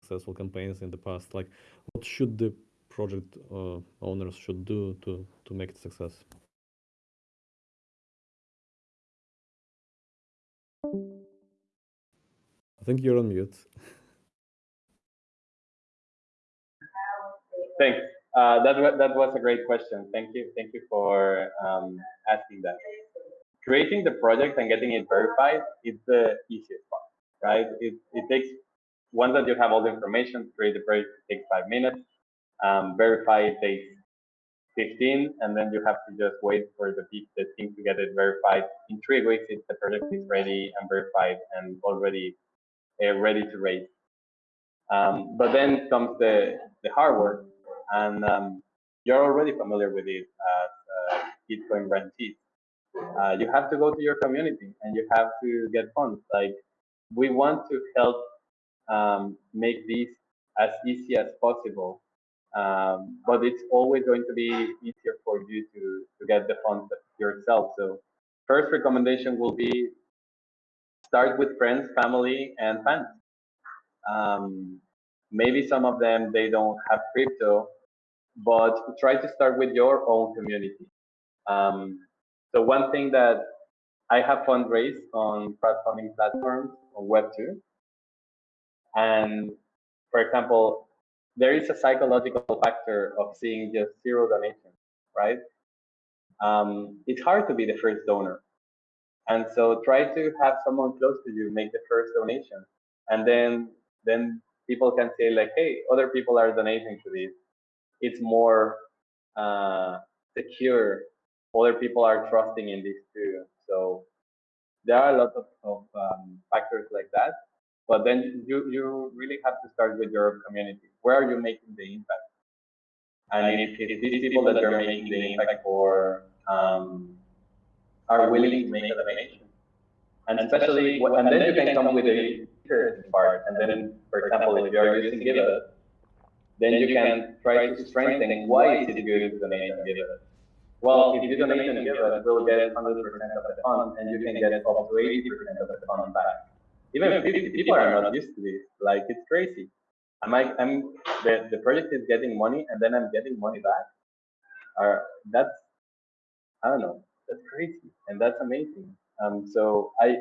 successful campaigns in the past? Like, what should the project uh, owners should do to to make it success? I think you're on mute. Thanks. Uh, that that was a great question. Thank you. Thank you for um, asking that. Creating the project and getting it verified is the easiest part, right? It it takes once that you have all the information, create the project takes five minutes. Um, verify it takes 15, and then you have to just wait for the, the team to get it verified. In three weeks, if the project is ready and verified and already uh, ready to raise. Um, but then comes the, the hard work, and um, you're already familiar with it as uh, Gitcoin grantees. Uh, you have to go to your community and you have to get funds. Like we want to help um, make this as easy as possible, um, but it's always going to be easier for you to, to get the funds yourself. So first recommendation will be start with friends, family, and fans. Um, maybe some of them they don't have crypto, but try to start with your own community. Um, so one thing that I have fundraised on crowdfunding platforms on Web2, and for example, there is a psychological factor of seeing just zero donations, right? Um, it's hard to be the first donor. And so try to have someone close to you make the first donation. And then then people can say like, hey, other people are donating to this. It's more uh, secure other people are trusting in this too. So there are a lot of, of um, factors like that. But then you, you really have to start with your community. Where are you making the impact? And if, if these people that you're making the impact for um, are willing to make a donation, and especially, and then you can come with the interesting part. And then, for example, if you are using Giveth, then you can try to strengthen why is it good to donate on Giveth. Well, if you donate on Giveth, we'll get 100% of the fund, and you can get up to 80% of the fund back. Even people are not used to this, like it's crazy. I'm I, I'm, the, the project is getting money and then I'm getting money back. Or that's, I don't know, that's crazy. And that's amazing. Um, so I,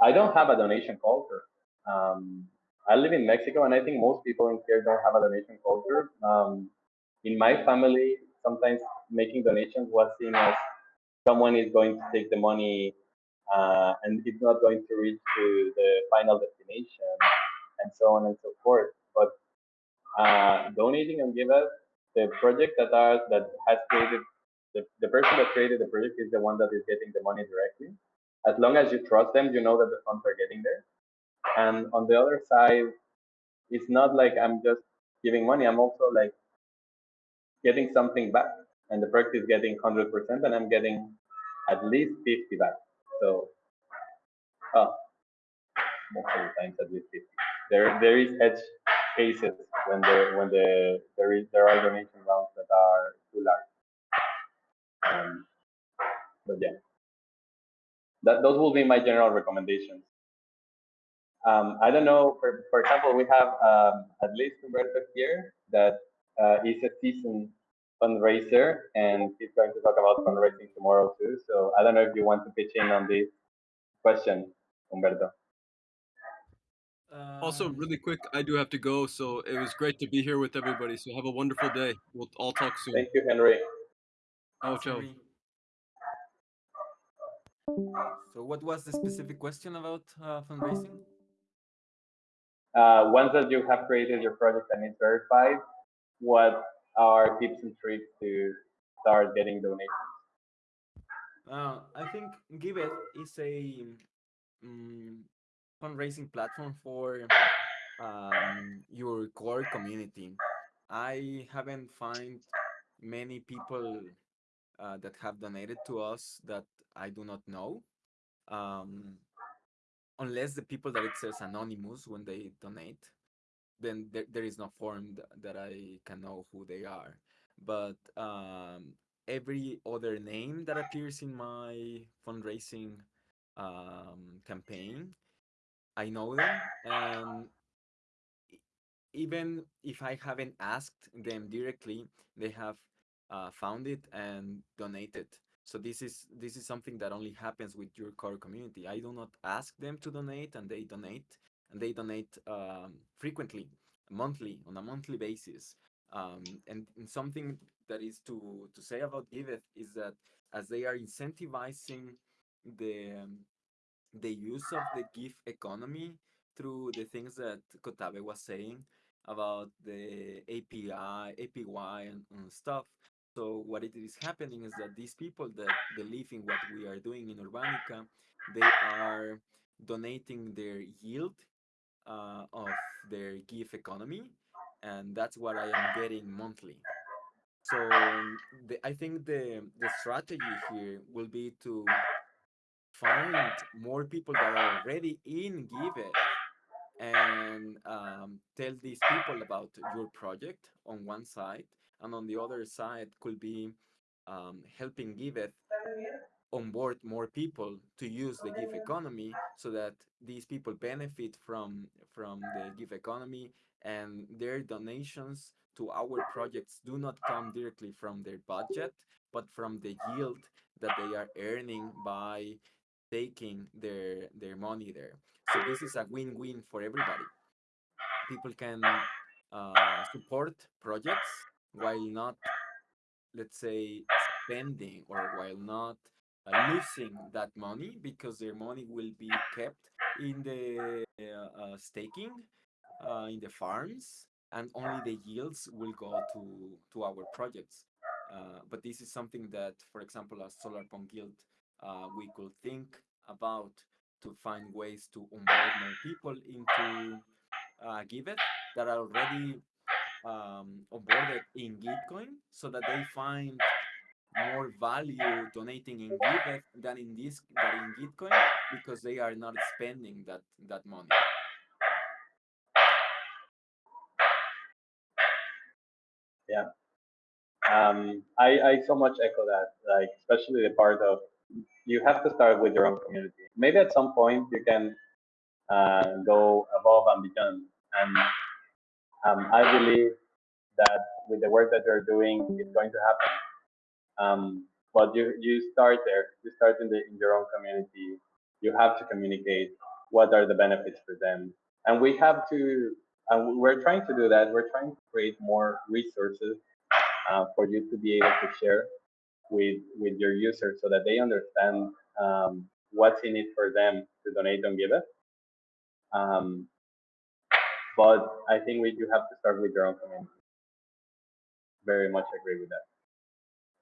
I don't have a donation culture. Um, I live in Mexico and I think most people in here don't have a donation culture. Um, in my family, sometimes making donations was seen as someone is going to take the money uh, and it's not going to reach to the final destination and so on and so forth. But uh, donating on Giveth, the project that are that has created the, the person that created the project is the one that is getting the money directly. As long as you trust them, you know that the funds are getting there. And on the other side, it's not like I'm just giving money. I'm also like getting something back. And the project is getting 100% and I'm getting at least 50 back. So, oh, most of the times at least 50. There, there is edge cases when the when the there is there are donation rounds that are too large. Um, but yeah, that those will be my general recommendations. Um, I don't know. For for example, we have um, at least Humberto here that uh, is a seasoned fundraiser, and he's going to talk about fundraising tomorrow too. So I don't know if you want to pitch in on this question, Humberto. Also, Um, really quick, I do have to go, so it was great to be here with everybody. So have a wonderful day. We'll all talk soon. Thank you, Henry. Ciao, ciao. So what was the specific question about uh, fundraising? Uh, once that you have created your project and it's verified, what are tips and tricks to start getting donations? Uh, I think Giveth is a um, fundraising platform for um, your core community. I haven't found many people uh, that have donated to us that I do not know. Um, unless the people that it says anonymous when they donate, then there, there is no form th- that I can know who they are. But um, every other name that appears in my fundraising um, campaign, I know them, and even if I haven't asked them directly, they have uh, found it and donated. So this is this is something that only happens with your core community. I do not ask them to donate, and they donate, and they donate um, frequently, monthly, on a monthly basis. Um, and, and something that is to to say about Giveth is that as they are incentivizing the um, the use of the GIV economy through the things that Kotabe was saying about the API, APY, and, and stuff. So what it is happening is that these people that believe in what we are doing in Urbanica, they are donating their yield uh, of their GIV economy, and that's what I am getting monthly. So the, I think the the strategy here will be to find more people that are already in Giveth and um, tell these people about your project on one side, and on the other side could be um, helping Giveth onboard more people to use the GIV economy so that these people benefit from from the GIV economy and their donations to our projects do not come directly from their budget but from the yield that they are earning by taking their their money there. So this is a win-win for everybody. People can uh, support projects while not let's say spending or while not losing that money because their money will be kept in the uh, uh, staking uh, in the farms and only the yields will go to to our projects. Uh, but this is something that, for example, as Solarpunk Guild, uh, we could think about to find ways to onboard more people into uh, Giveth that are already um, onboarded in Gitcoin so that they find more value donating in Giveth than in this than in Gitcoin because they are not spending that that money. Yeah. Um, I, I so much echo that, like, especially the part of you have to start with your own community. Maybe at some point you can uh, go above and beyond. And um, I believe that with the work that you're doing, it's going to happen. Um, but you, you start there, you start in, the, in your own community. You have to communicate what are the benefits for them. And we have to, and we're trying to do that. We're trying to create more resources uh, for you to be able to share with with your users so that they understand um, what's in it for them to donate on Giveth. Um, but I think we do have to start with your own community. Very much agree with that.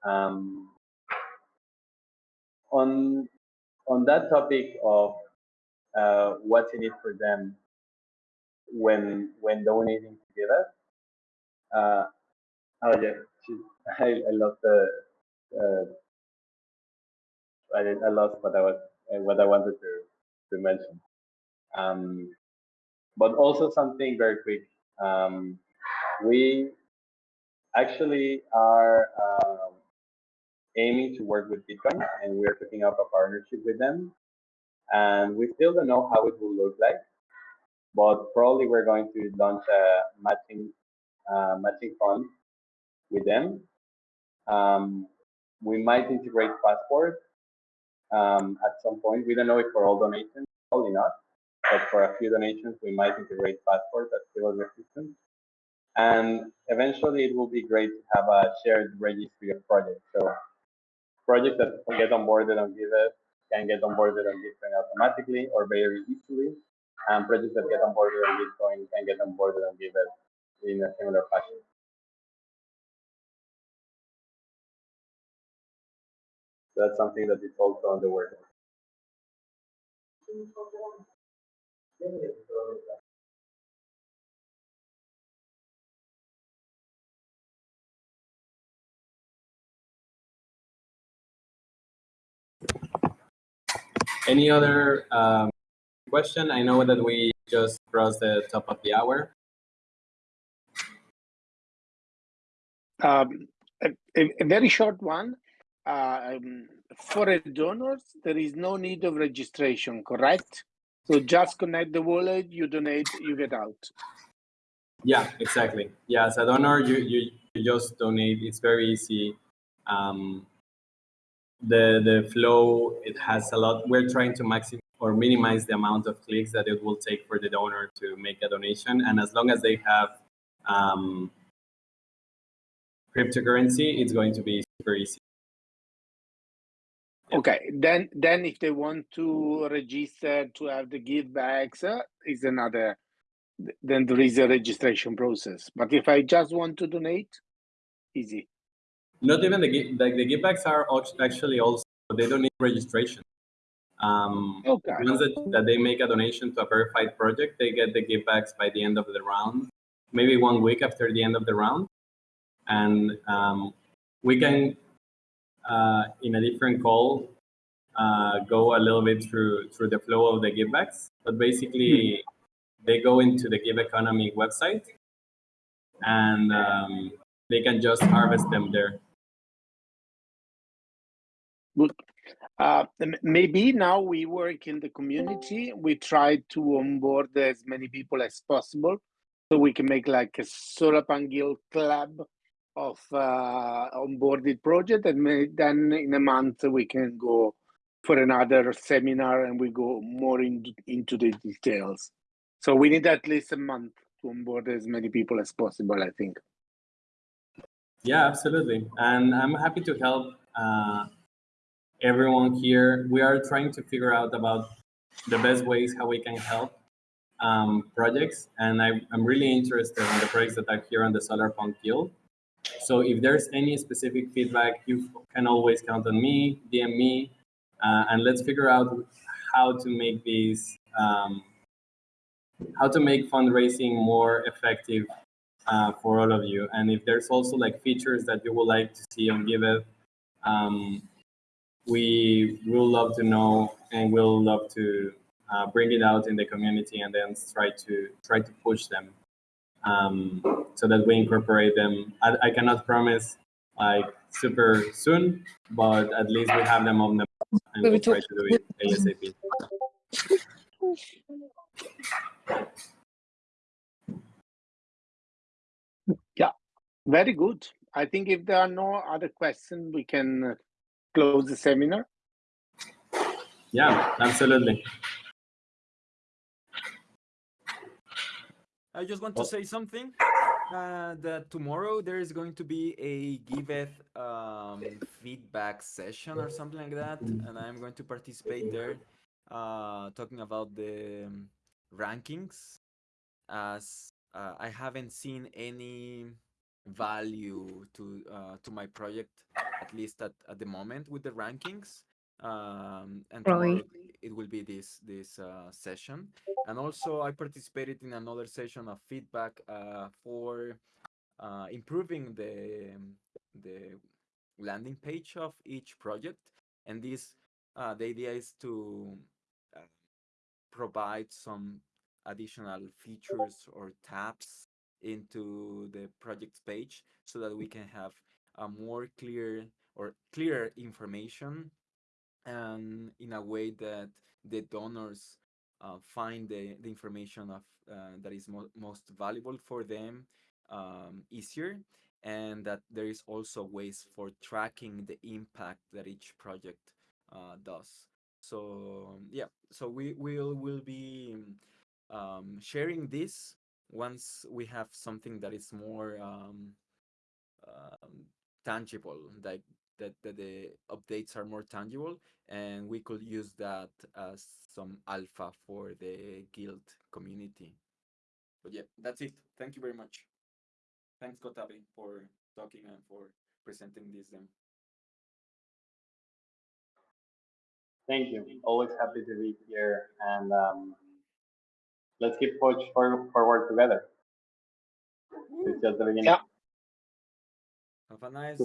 Um, on on that topic of uh, what's in it for them when when donating to Giveth. Uh, oh yeah, I, I love the uh, I, I lost what I was uh, what I wanted to to mention. Um, but also something very quick. Um, we actually are um, aiming to work with Gitcoin, and we're picking up a partnership with them. And we still don't know how it will look like, but probably we're going to launch a matching uh, matching fund with them. Um, we might integrate Passport um, at some point. We don't know if for all donations, probably not, but for a few donations, we might integrate Passport as civil resistance. And eventually, it will be great to have a shared registry of projects. So projects that can get onboarded on Giveth can get onboarded on Gitcoin automatically or very easily. And projects that get onboarded on Gitcoin can get onboarded on Giveth in a similar fashion. So that's something that is also on the work. Any other um, question? I know that we just crossed the top of the hour. Um, a, a, very short one. Uh, um, for a donors, there is no need of registration, correct? So just connect the wallet, you donate, you get out. Yeah, exactly. Yeah, as a donor, you, you, you just donate. It's very easy. Um, the the flow it has a lot. We're trying to maximize or minimize the amount of clicks that it will take for the donor to make a donation, and as long as they have um, cryptocurrency, it's going to be super easy. Okay, then then if they want to register to have the give backs, uh, is another. Then there is a registration process. But if I just want to donate, easy. Not even the like the give backs are actually also they don't need registration. Um, okay. Once that, that they make a donation to a verified project, they get the GIVbacks by the end of the round, maybe one week after the end of the round, and um, we can uh, in a different call uh, go a little bit through through the flow of the GIVbacks. But basically, they go into the GIV Economy website, and um, they can just harvest them there. Good. Uh, maybe now we work in the community. We try to onboard as many people as possible, so we can make like a Solarpunk Guild club of uh, onboarded project, and then in a month we can go for another seminar and we go more in, into the details. So we need at least a month to onboard as many people as possible, I think. Yeah, absolutely. And I'm happy to help uh, everyone here. We are trying to figure out about the best ways how we can help um, projects. And I, am really interested in the projects that are here on the Solarpunk Guild. so if there's any specific feedback, you can always count on me, DM me, uh, and let's figure out how to make these, um, how to make fundraising more effective uh, for all of you. And if there's also like features that you would like to see on Giveth, um, we will love to know and we'll love to uh, bring it out in the community and then try to try to push them um, so that we incorporate them. I, I cannot promise like super soon, but at least we have them on the and we'll try to do it ASAP. Yeah, very good. I think if there are no other questions, we can uh, close the seminar. Yeah, absolutely. I just want to say something. Uh, that tomorrow there is going to be a Giveth um, feedback session or something like that, and I'm going to participate there, uh, talking about the um, rankings. As uh, I haven't seen any value to uh, to my project, at least at, at the moment with the rankings. Um, and tomorrow it will be this this uh, session and also i participated in another session of feedback uh, for uh, improving the the landing page of each project and this uh, the idea is to uh, provide some additional features or tabs into the project page so that we can have a more clear or clearer information and in a way that the donors uh, find the, the information of uh, that is mo- most valuable for them um, easier and that there is also ways for tracking the impact that each project uh, does. So yeah so we will will be um, sharing this once we have something that is more um, um, tangible like that, that the updates are more tangible and we could use that as some alpha for the guild community. But yeah that's it. Thank you very much. Thanks kotabe for talking and for presenting this then. Thank you. Always happy to be here, and um, let's keep push for, forward together. Mm-hmm. It's just the beginning. Yeah. have a nice